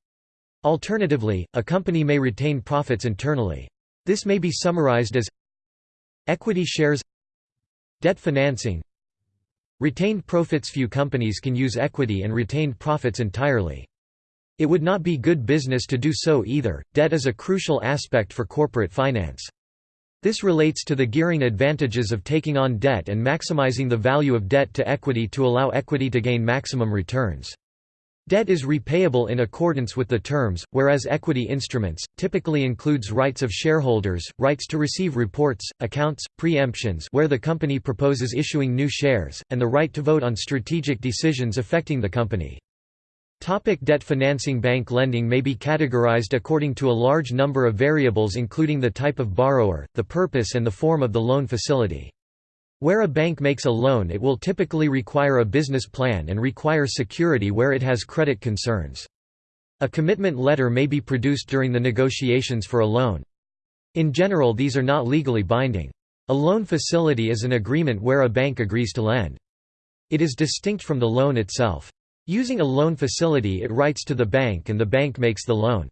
Alternatively, a company may retain profits internally. This may be summarized as Equity shares Debt financing Retained profits Few companies can use equity and retained profits entirely. It would not be good business to do so either. Debt is a crucial aspect for corporate finance. This relates to the gearing advantages of taking on debt and maximizing the value of debt to equity to allow equity to gain maximum returns. Debt is repayable in accordance with the terms, whereas equity instruments, typically includes rights of shareholders, rights to receive reports, accounts, preemptions where the company proposes issuing new shares, and the right to vote on strategic decisions affecting the company. Topic debt financing Bank lending may be categorized according to a large number of variables including the type of borrower, the purpose and the form of the loan facility. Where a bank makes a loan it will typically require a business plan and require security where it has credit concerns. A commitment letter may be produced during the negotiations for a loan. In general these are not legally binding. A loan facility is an agreement where a bank agrees to lend. It is distinct from the loan itself. Using a loan facility it writes to the bank and the bank makes the loan.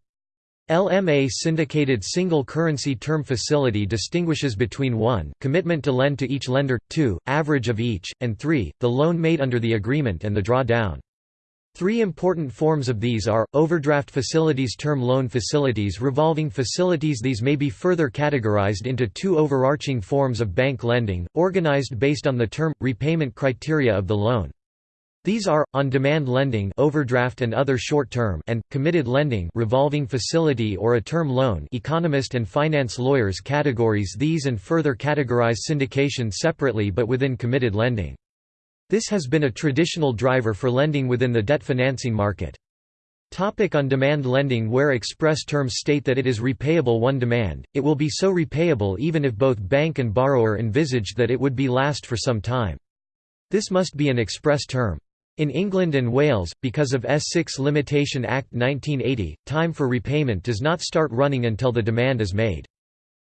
LMA syndicated single currency term facility distinguishes between 1 commitment to lend to each lender, 2 average of each, and 3 the loan made under the agreement and the drawdown. Three important forms of these are, overdraft facilities term loan facilities revolving facilities These may be further categorized into two overarching forms of bank lending, organized based on the term, repayment criteria of the loan. These are, on-demand lending overdraft and other short-term and, committed lending revolving facility or a term loan economist and finance lawyers categories these and further categorize syndication separately but within committed lending. This has been a traditional driver for lending within the debt financing market. Topic on-demand lending Where express terms state that it is repayable one demand, it will be so repayable even if both bank and borrower envisaged that it would be last for some time. This must be an express term. In England and Wales, because of S6 Limitation Act 1980, time for repayment does not start running until the demand is made.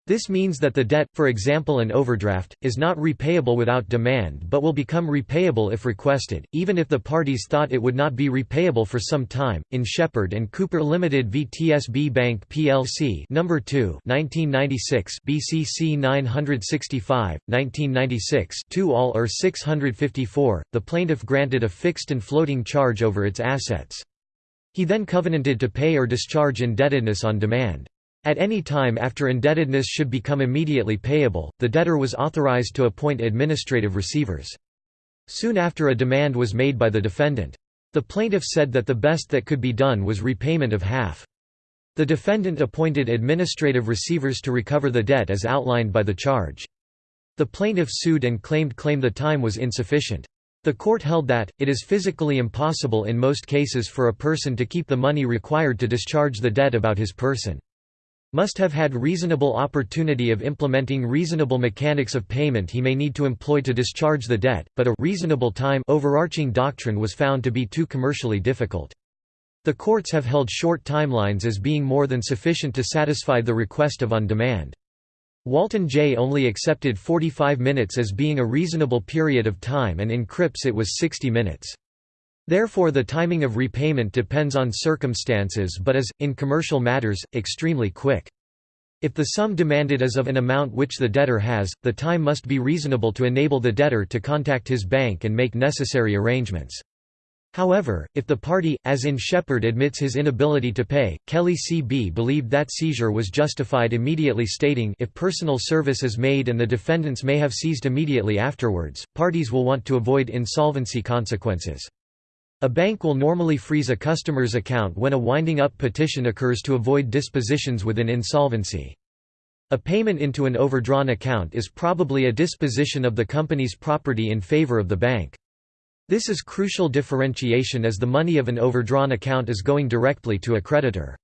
This means that the debt, for example an overdraft, is not repayable without demand but will become repayable if requested, even if the parties thought it would not be repayable for some time. In Sheppard and Cooper Limited v TSB Bank plc number 2, 1996, BCC 965, 1996, 2 all or 654, the plaintiff granted a fixed and floating charge over its assets. He then covenanted to pay or discharge indebtedness on demand. At any time after indebtedness should become immediately payable, the debtor was authorized to appoint administrative receivers. Soon after a demand was made by the defendant. The plaintiff said that the best that could be done was repayment of half. The defendant appointed administrative receivers to recover the debt as outlined by the charge. The plaintiff sued and claimed claim the time was insufficient. The court held that, it is physically impossible in most cases for a person to keep the money required to discharge the debt about his person must have had reasonable opportunity of implementing reasonable mechanics of payment he may need to employ to discharge the debt, but a reasonable time overarching doctrine was found to be too commercially difficult. The courts have held short timelines as being more than sufficient to satisfy the request of on demand. Walton J only accepted 45 minutes as being a reasonable period of time and in Cripps it was 60 minutes. Therefore the timing of repayment depends on circumstances but is, in commercial matters, extremely quick. If the sum demanded is of an amount which the debtor has, the time must be reasonable to enable the debtor to contact his bank and make necessary arrangements. However, if the party, as in Sheppard admits his inability to pay, Kelly C.B. believed that seizure was justified immediately stating if personal service is made and the defendants may have seized immediately afterwards, parties will want to avoid insolvency consequences. A bank will normally freeze a customer's account when a winding-up petition occurs to avoid dispositions within insolvency. A payment into an overdrawn account is probably a disposition of the company's property in favor of the bank. This is crucial differentiation as the money of an overdrawn account is going directly to a creditor.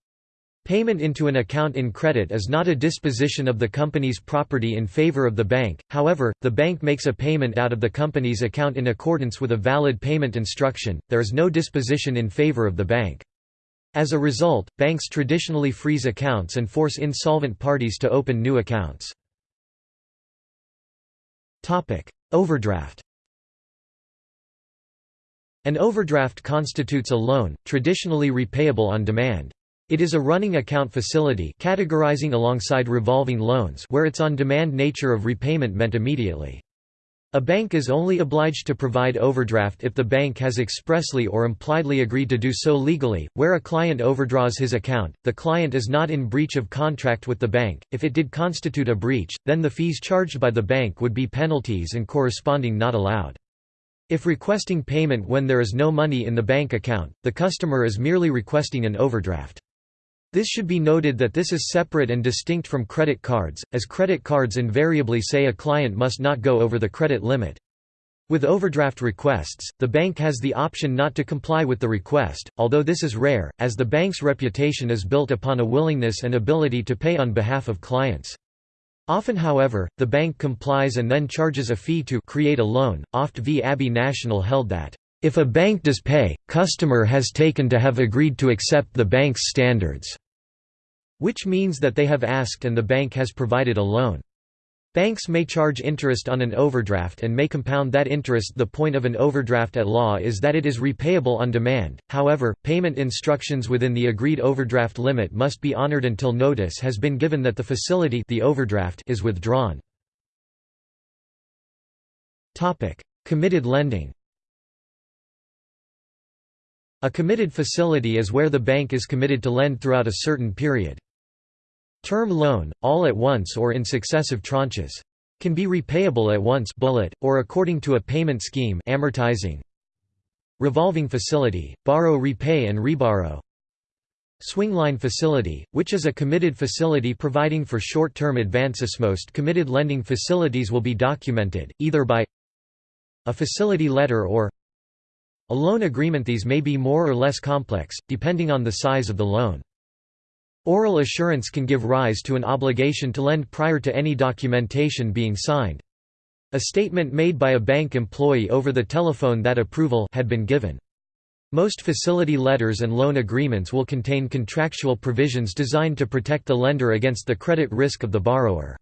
Payment into an account in credit is not a disposition of the company's property in favor of the bank, however, the bank makes a payment out of the company's account in accordance with a valid payment instruction, there is no disposition in favor of the bank. As a result, banks traditionally freeze accounts and force insolvent parties to open new accounts. Overdraft An overdraft constitutes a loan, traditionally repayable on demand. It is a running account facility categorizing alongside revolving loans where its on-demand nature of repayment meant immediately. A bank is only obliged to provide overdraft if the bank has expressly or impliedly agreed to do so legally. Where a client overdraws his account, the client is not in breach of contract with the bank. If it did constitute a breach, then the fees charged by the bank would be penalties and corresponding not allowed. If requesting payment when there is no money in the bank account, the customer is merely requesting an overdraft. This should be noted that this is separate and distinct from credit cards, as credit cards invariably say a client must not go over the credit limit. With overdraft requests, the bank has the option not to comply with the request, although this is rare, as the bank's reputation is built upon a willingness and ability to pay on behalf of clients. Often however, the bank complies and then charges a fee to create a loan. Oft v Abbey National held that, if a bank does pay, customer has taken to have agreed to accept the bank's standards which means that they have asked and the bank has provided a loan. Banks may charge interest on an overdraft and may compound that interest The point of an overdraft at law is that it is repayable on demand, however, payment instructions within the agreed overdraft limit must be honored until notice has been given that the facility the overdraft is withdrawn. Committed lending A committed facility is where the bank is committed to lend throughout a certain period. Term loan, all at once or in successive tranches. Can be repayable at once bullet, or according to a payment scheme amortizing. Revolving facility, borrow repay and reborrow. Swingline facility, which is a committed facility providing for short-term advances. Most committed lending facilities will be documented, either by a facility letter or a loan agreement These may be more or less complex, depending on the size of the loan. Oral assurance can give rise to an obligation to lend prior to any documentation being signed. A statement made by a bank employee over the telephone that approval had been given. Most facility letters and loan agreements will contain contractual provisions designed to protect the lender against the credit risk of the borrower.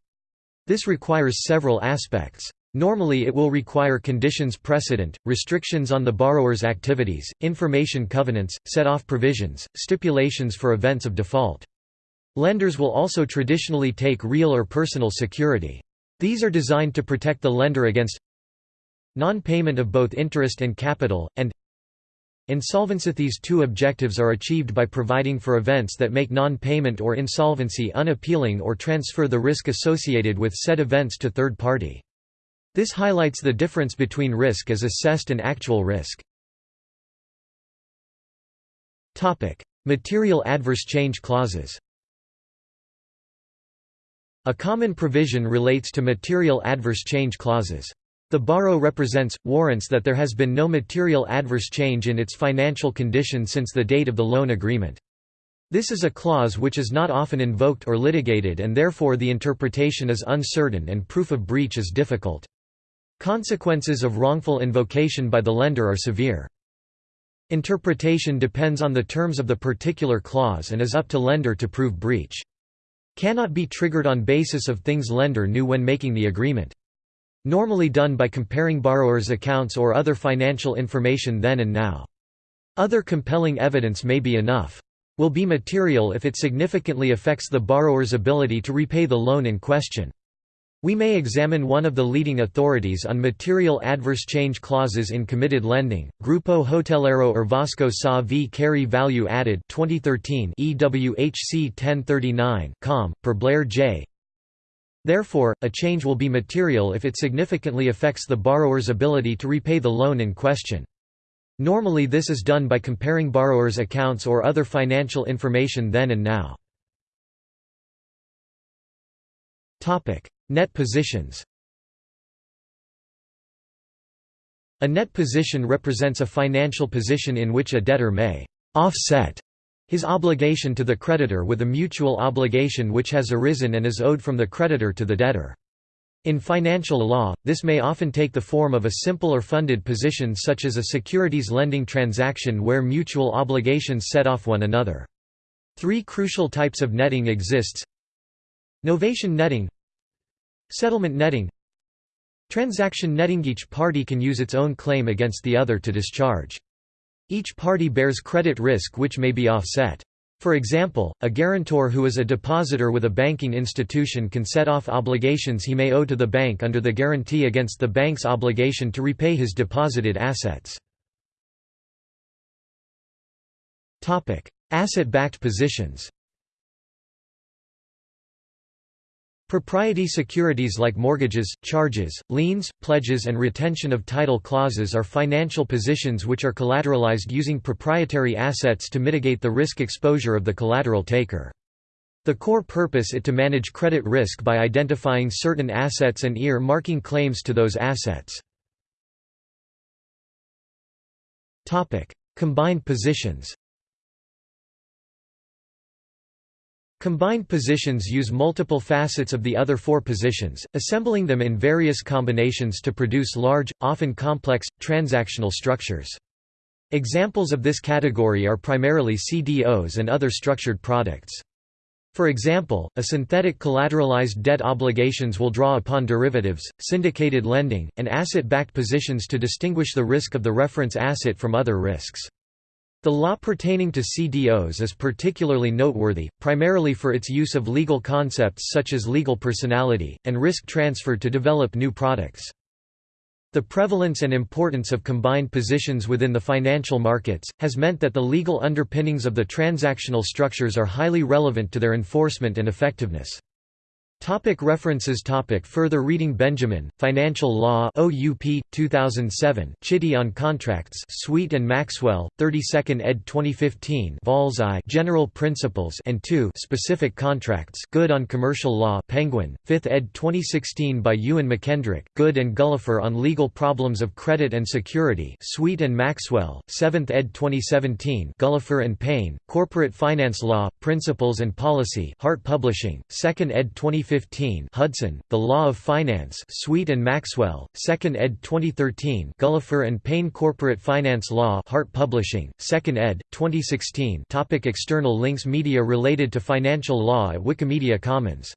This requires several aspects. Normally it will require conditions precedent, restrictions on the borrower's activities, information covenants, set-off provisions, stipulations for events of default. Lenders will also traditionally take real or personal security. These are designed to protect the lender against non-payment of both interest and capital, and Insolvency These two objectives are achieved by providing for events that make non-payment or insolvency unappealing or transfer the risk associated with said events to third party. This highlights the difference between risk as assessed and actual risk. Material adverse change clauses A common provision relates to material adverse change clauses. The borrow represents, warrants that there has been no material adverse change in its financial condition since the date of the loan agreement. This is a clause which is not often invoked or litigated and therefore the interpretation is uncertain and proof of breach is difficult. Consequences of wrongful invocation by the lender are severe. Interpretation depends on the terms of the particular clause and is up to lender to prove breach. Cannot be triggered on basis of things lender knew when making the agreement. Normally done by comparing borrowers' accounts or other financial information then and now. Other compelling evidence may be enough. Will be material if it significantly affects the borrower's ability to repay the loan in question. We may examine one of the leading authorities on material adverse change clauses in committed lending, Grupo Hotelero Urvasco Sa v Carey Value Added 2013 EWHC 1039 com, per Blair J. Therefore, a change will be material if it significantly affects the borrower's ability to repay the loan in question. Normally this is done by comparing borrower's accounts or other financial information then and now. Net positions A net position represents a financial position in which a debtor may «offset» his obligation to the creditor with a mutual obligation which has arisen and is owed from the creditor to the debtor. In financial law, this may often take the form of a simple or funded position such as a securities lending transaction where mutual obligations set off one another. Three crucial types of netting exists Novation netting Settlement netting Transaction netting Each party can use its own claim against the other to discharge. Each party bears credit risk which may be offset. For example, a guarantor who is a depositor with a banking institution can set off obligations he may owe to the bank under the guarantee against the bank's obligation to repay his deposited assets. Asset-backed positions Propriety securities like mortgages, charges, liens, pledges and retention of title clauses are financial positions which are collateralized using proprietary assets to mitigate the risk exposure of the collateral taker. The core purpose is to manage credit risk by identifying certain assets and ear-marking claims to those assets. Combined positions Combined positions use multiple facets of the other four positions, assembling them in various combinations to produce large, often complex, transactional structures. Examples of this category are primarily CDOs and other structured products. For example, a synthetic collateralized debt obligations will draw upon derivatives, syndicated lending, and asset-backed positions to distinguish the risk of the reference asset from other risks. The law pertaining to CDOs is particularly noteworthy, primarily for its use of legal concepts such as legal personality, and risk transfer to develop new products. The prevalence and importance of combined positions within the financial markets, has meant that the legal underpinnings of the transactional structures are highly relevant to their enforcement and effectiveness. Topic references topic Further reading Benjamin, Financial Law OUP, 2007 Chitty on Contracts Sweet and Maxwell, 32nd ed. 2015 Vols I General Principles and 2 Specific Contracts Goode on Commercial Law Penguin, 5th ed. 2016 by Ewan McKendrick, Goode and Gullifer on Legal Problems of Credit and Security Sweet and Maxwell, 7th ed. 2017 Gullifer and Payne, Corporate Finance Law, Principles and Policy Hart Publishing, 2nd ed. 2015 2015 Hudson, The Law of Finance Sweet and Maxwell, 2nd ed. 2013 Gullifer and Payne Corporate Finance Law Hart Publishing, 2nd ed., 2016 Topic External links Media related to financial law at Wikimedia Commons